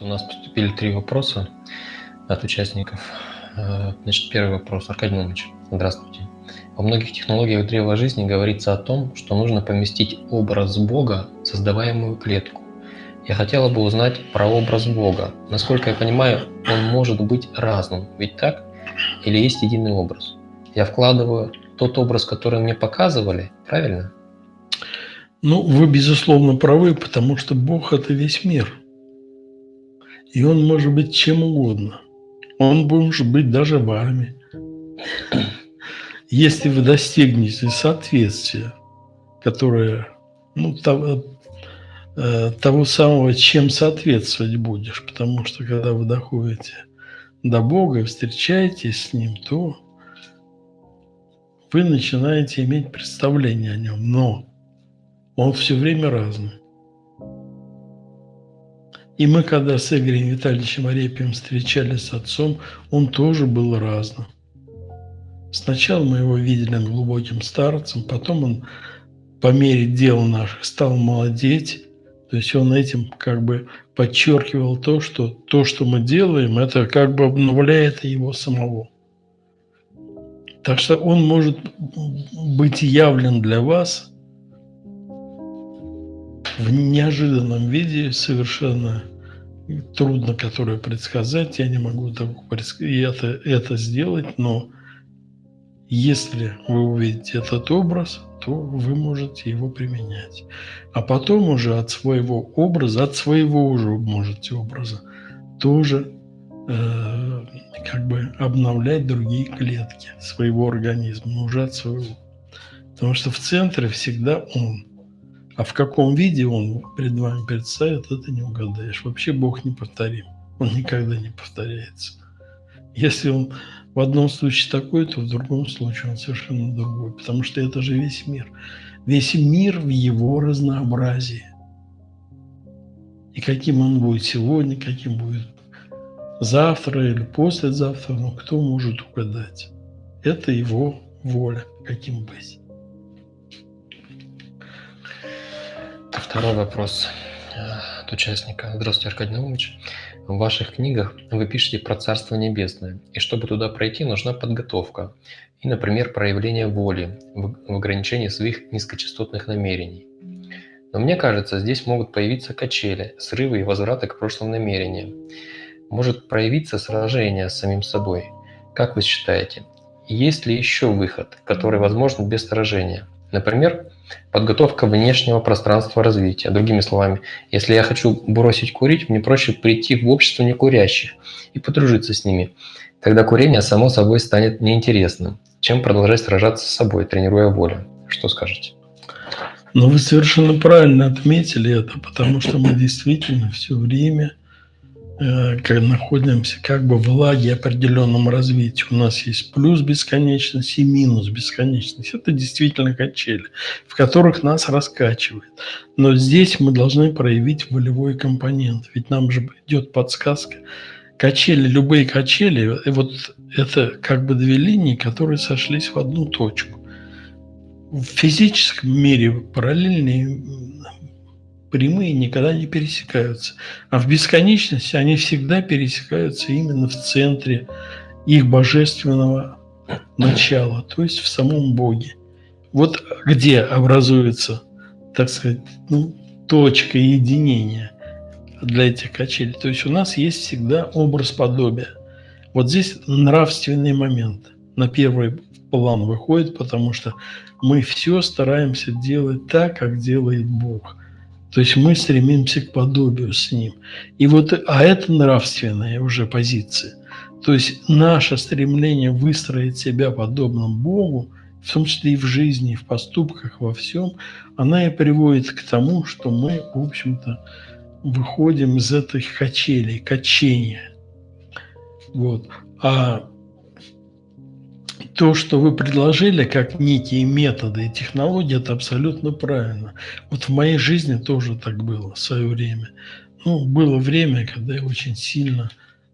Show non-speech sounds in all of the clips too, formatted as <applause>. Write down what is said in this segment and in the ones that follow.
У нас поступили три вопроса от участников. Э, значит, первый вопрос. Аркадий Иванович, здравствуйте. Во многих технологиях древа жизни говорится о том, что нужно поместить образ Бога в создаваемую клетку. Я хотела бы узнать про образ Бога. Насколько я понимаю, он может быть разным, ведь так? Или есть единый образ? Я вкладываю тот образ, который мне показывали, правильно? Ну, вы, безусловно, правы, потому что Бог – это весь мир. И Он может быть чем угодно. Он может быть даже вами. <clears throat> Если вы достигнете соответствия, которое, ну, того, э, того самого, чем соответствовать будешь, потому что когда вы доходите до Бога и встречаетесь с Ним, то вы начинаете иметь представление о Нем. Но Он все время разный. И мы, когда с Игорем Витальевичем Арепием встречались с отцом, он тоже был разным. Сначала мы его видели глубоким старцем, потом он по мере дел наших стал молодеть. То есть он этим как бы подчеркивал то, что то, что мы делаем, это как бы обновляет его самого. Так что он может быть явлен для вас в неожиданном виде совершенно трудно, которое предсказать. Я не могу это, это сделать, но если вы увидите этот образ, то вы можете его применять. А потом уже от своего образа, от своего уже можете образа, тоже э, как бы обновлять другие клетки своего организма, уже от своего. Потому что в центре всегда он. А в каком виде он перед вами представит, это не угадаешь. Вообще Бог не повторим. Он никогда не повторяется. Если он в одном случае такой, то в другом случае он совершенно другой. Потому что это же весь мир. Весь мир в его разнообразии. И каким он будет сегодня, каким будет завтра или послезавтра, ну кто может угадать? Это его воля, каким быть. Второй вопрос э, от участника. Здравствуйте, Аркадий Наумович. В ваших книгах вы пишете про Царство Небесное, и чтобы туда пройти, нужна подготовка и, например, проявление воли в ограничении своих низкочастотных намерений. Но мне кажется, здесь могут появиться качели, срывы и возвраты к прошлым намерениям. Может проявиться сражение с самим собой. Как вы считаете, есть ли еще выход, который возможен без сражения? Например, подготовка внешнего пространства развития. Другими словами, если я хочу бросить курить, мне проще прийти в общество некурящих и подружиться с ними. Тогда курение само собой станет неинтересным, чем продолжать сражаться с собой, тренируя волю. Что скажете? Ну, вы совершенно правильно отметили это, потому что мы действительно все время находимся как бы в лаге определенном развитии. У нас есть плюс бесконечность и минус бесконечность. Это действительно качели, в которых нас раскачивает. Но здесь мы должны проявить волевой компонент. Ведь нам же идет подсказка. Качели, любые качели, э, вот это как бы две линии, которые сошлись в одну точку. В физическом мире параллельные прямые никогда не пересекаются. А в бесконечности они всегда пересекаются именно в центре их божественного начала, то есть в самом Боге. Вот где образуется, так сказать, ну, точка единения для этих качелей. То есть у нас есть всегда образ подобия. Вот здесь нравственный момент на первый план выходит, потому что мы все стараемся делать так, как делает Бог. То есть мы стремимся к подобию с ним. И вот, а это нравственная уже позиция. То есть наше стремление выстроить себя подобным Богу, в том числе и в жизни, и в поступках, во всем, она и приводит к тому, что мы, в общем-то, выходим из этих качелей, качения. Вот. А то, что вы предложили как некие методы и технологии, это абсолютно правильно. Вот в моей жизни тоже так было в свое время. Ну, было время, когда я очень сильно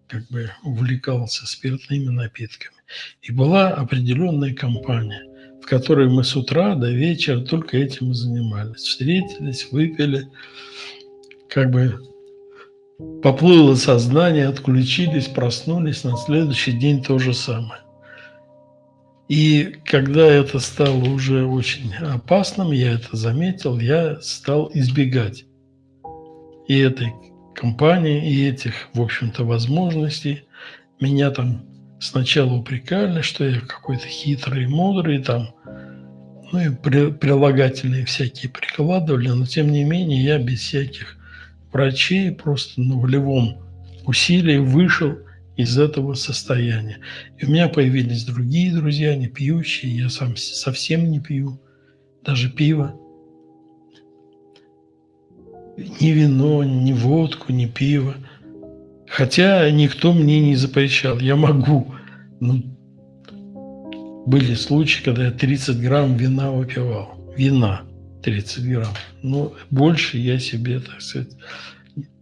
как бы увлекался спиртными напитками. И была определенная компания, в которой мы с утра до вечера только этим и занимались. Встретились, выпили, как бы поплыло сознание, отключились, проснулись, на следующий день то же самое. И когда это стало уже очень опасным, я это заметил, я стал избегать и этой компании, и этих, в общем-то, возможностей. Меня там сначала упрекали, что я какой-то хитрый мудрый, там, ну и прилагательные всякие прикладывали, но тем не менее я без всяких врачей просто на волевом усилии вышел из этого состояния. И у меня появились другие друзья, не пьющие, я сам совсем не пью, даже пиво. Ни вино, ни водку, ни пиво. Хотя никто мне не запрещал. Я могу. Ну, были случаи, когда я 30 грамм вина выпивал. Вина 30 грамм. Но больше я себе, так сказать,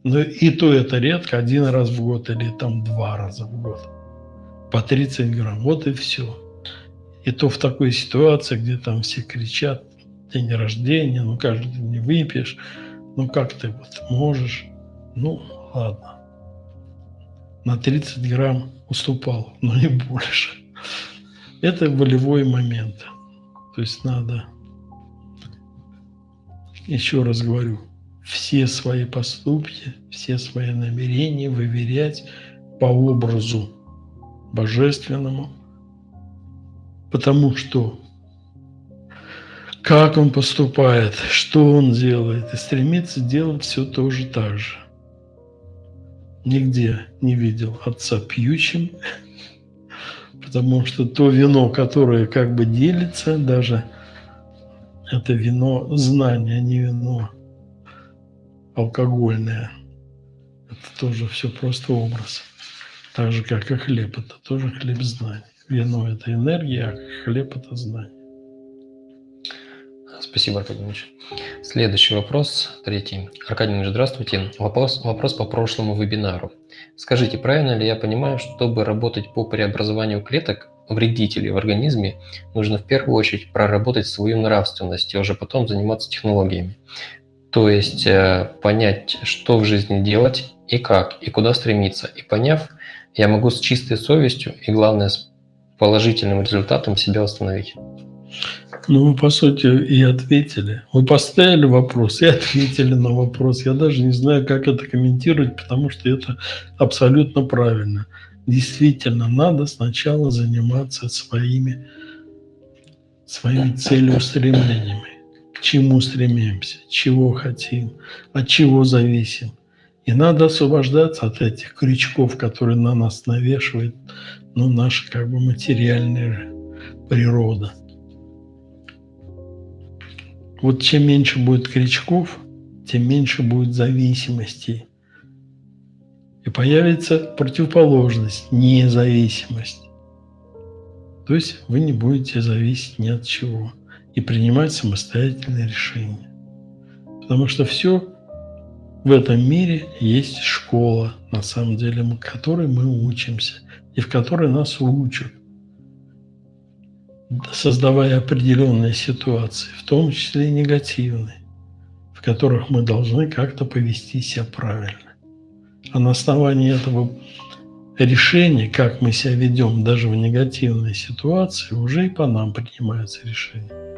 но и то это редко, один раз в год или там два раза в год. По 30 грамм. Вот и все. И то в такой ситуации, где там все кричат, день рождения, ну каждый день не выпьешь, ну как ты вот можешь, ну ладно. На 30 грамм уступал, но не больше. Это волевой момент. То есть надо, еще раз говорю, все свои поступки, все свои намерения выверять по образу божественному, потому что как он поступает, что он делает, и стремится делать все тоже так же. Нигде не видел отца пьющим, <laughs> потому что то вино, которое как бы делится, даже это вино знания, а не вино алкогольное. Это тоже все просто образ. Так же, как и хлеб. Это тоже хлеб знаний. Вино – это энергия, а хлеб – это знание. Спасибо, Аркадий Ильич. Следующий вопрос, третий. Аркадий Ильич, здравствуйте. Вопрос, вопрос по прошлому вебинару. Скажите, правильно ли я понимаю, чтобы работать по преобразованию клеток, вредителей в организме, нужно в первую очередь проработать свою нравственность и уже потом заниматься технологиями? То есть э, понять, что в жизни делать и как, и куда стремиться. И поняв, я могу с чистой совестью и, главное, с положительным результатом себя установить. Ну, вы, по сути, и ответили. Вы поставили вопрос и ответили на вопрос. Я даже не знаю, как это комментировать, потому что это абсолютно правильно. Действительно, надо сначала заниматься своими, своими целеустремлениями чему стремимся, чего хотим, от чего зависим. И надо освобождаться от этих крючков, которые на нас навешивает ну, наша как бы материальная природа. Вот чем меньше будет крючков, тем меньше будет зависимостей. И появится противоположность, независимость. То есть вы не будете зависеть ни от чего и принимать самостоятельные решения. Потому что все в этом мире есть школа, на самом деле, в которой мы учимся и в которой нас учат, создавая определенные ситуации, в том числе и негативные, в которых мы должны как-то повести себя правильно. А на основании этого решения, как мы себя ведем даже в негативной ситуации, уже и по нам принимаются решения.